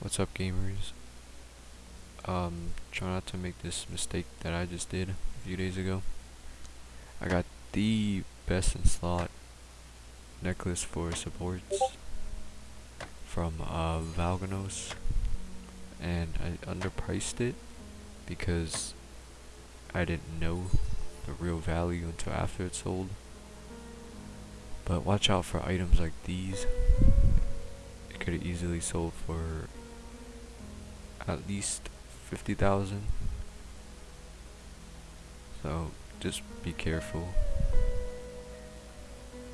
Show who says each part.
Speaker 1: What's up gamers? Um, try not to make this mistake that I just did a few days ago. I got the best in slot necklace for supports from uh, Valganos and I underpriced it because I didn't know the real value until after it sold. But watch out for items like these. It could have easily sold for at least 50,000. So just be careful.